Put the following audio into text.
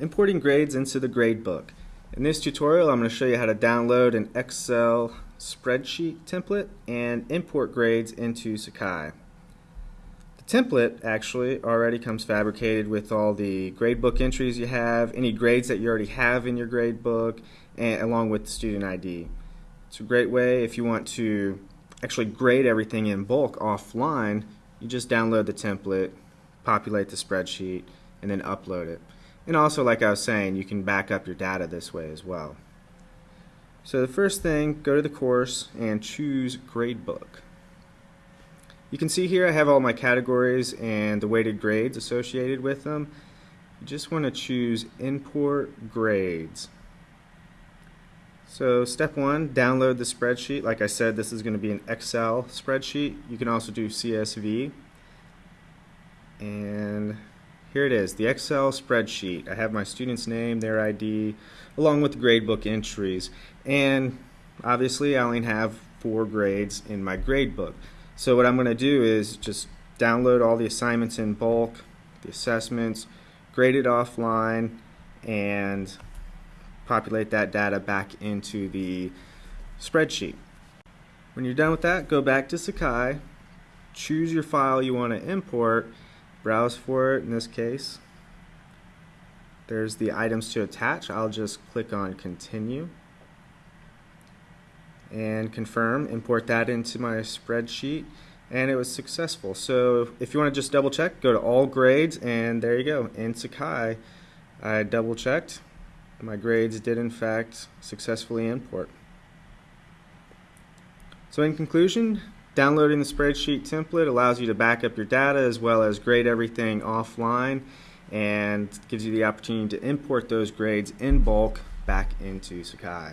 Importing grades into the gradebook. In this tutorial I'm going to show you how to download an Excel spreadsheet template and import grades into Sakai. The template actually already comes fabricated with all the gradebook entries you have, any grades that you already have in your gradebook, and along with the student ID. It's a great way if you want to actually grade everything in bulk offline, you just download the template, populate the spreadsheet, and then upload it. And also, like I was saying, you can back up your data this way as well. So the first thing, go to the course and choose Gradebook. You can see here I have all my categories and the weighted grades associated with them. You just want to choose Import Grades. So step one, download the spreadsheet. Like I said, this is going to be an Excel spreadsheet. You can also do CSV. And here it is, the Excel spreadsheet. I have my student's name, their ID, along with the gradebook entries. And obviously I only have four grades in my gradebook. So what I'm going to do is just download all the assignments in bulk, the assessments, grade it offline, and populate that data back into the spreadsheet. When you're done with that, go back to Sakai, choose your file you want to import, browse for it in this case. There's the items to attach. I'll just click on continue and confirm, import that into my spreadsheet and it was successful. So if you want to just double check, go to all grades and there you go. In Sakai, I double checked. My grades did in fact successfully import. So in conclusion, Downloading the spreadsheet template allows you to back up your data as well as grade everything offline and gives you the opportunity to import those grades in bulk back into Sakai.